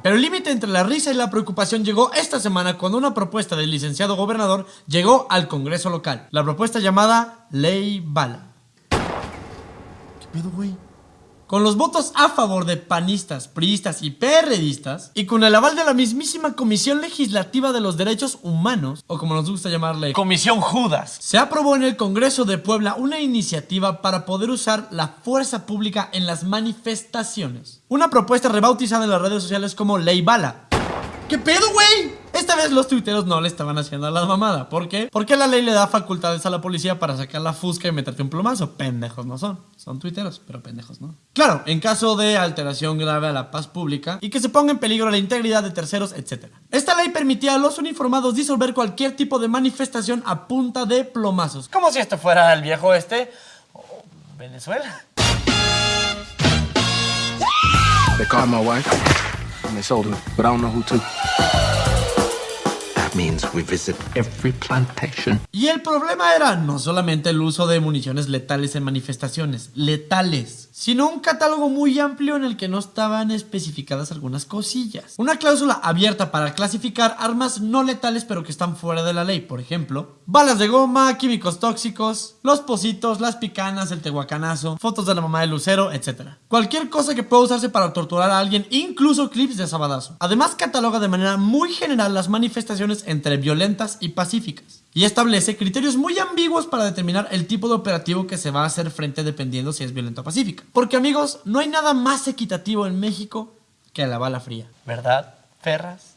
Pero el límite entre la risa y la preocupación llegó esta semana cuando una propuesta del licenciado gobernador llegó al Congreso local. La propuesta llamada Ley Bala. ¿Qué pedo, güey? Con los votos a favor de panistas, priistas y PRDistas, y con el aval de la mismísima Comisión Legislativa de los Derechos Humanos, o como nos gusta llamarle, Comisión Judas, se aprobó en el Congreso de Puebla una iniciativa para poder usar la fuerza pública en las manifestaciones. Una propuesta rebautizada en las redes sociales como Ley Bala. ¿Qué pedo, güey? Esta vez los tuiteros no le estaban haciendo a la mamada. ¿Por qué? Porque la ley le da facultades a la policía para sacar la fusca y meterte un plomazo. Pendejos no son. Son tuiteros, pero pendejos no. Claro, en caso de alteración grave a la paz pública y que se ponga en peligro la integridad de terceros, etc. Esta ley permitía a los uniformados disolver cualquier tipo de manifestación a punta de plomazos. Como si esto fuera el viejo este o Venezuela. They called my wife and they sold her, but I don't know who to. me. We visit every plantation. Y el problema era no solamente el uso de municiones letales en manifestaciones, letales, sino un catálogo muy amplio en el que no estaban especificadas algunas cosillas. Una cláusula abierta para clasificar armas no letales pero que están fuera de la ley, por ejemplo, balas de goma, químicos tóxicos, los positos, las picanas, el tehuacanazo, fotos de la mamá de Lucero, etc. Cualquier cosa que pueda usarse para torturar a alguien, incluso clips de sabadazo. Además cataloga de manera muy general las manifestaciones entre violentas y pacíficas y establece criterios muy ambiguos para determinar el tipo de operativo que se va a hacer frente dependiendo si es violenta o pacífica. Porque amigos, no hay nada más equitativo en México que la bala fría. ¿Verdad, Ferras?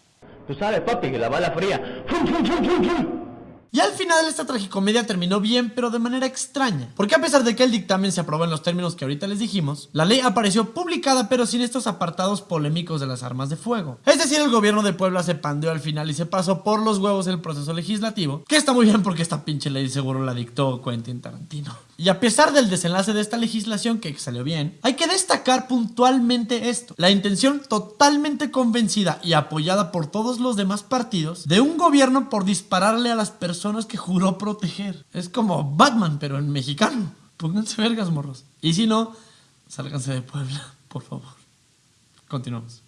Tú sabes, papi, que la bala fría. ¡Fum, fum, fum, fum, fum! Y al final esta tragicomedia terminó bien, pero de manera extraña. Porque a pesar de que el dictamen se aprobó en los términos que ahorita les dijimos, la ley apareció publicada pero sin estos apartados polémicos de las armas de fuego. Es decir, el gobierno de Puebla se pandeó al final y se pasó por los huevos el proceso legislativo, que está muy bien porque esta pinche ley seguro la dictó Quentin Tarantino. Y a pesar del desenlace de esta legislación que salió bien, hay que destacar puntualmente esto. La intención totalmente convencida y apoyada por todos los demás partidos de un gobierno por dispararle a las personas que juró proteger. Es como Batman, pero en mexicano. Pónganse vergas, morros. Y si no, sálganse de Puebla, por favor. Continuamos.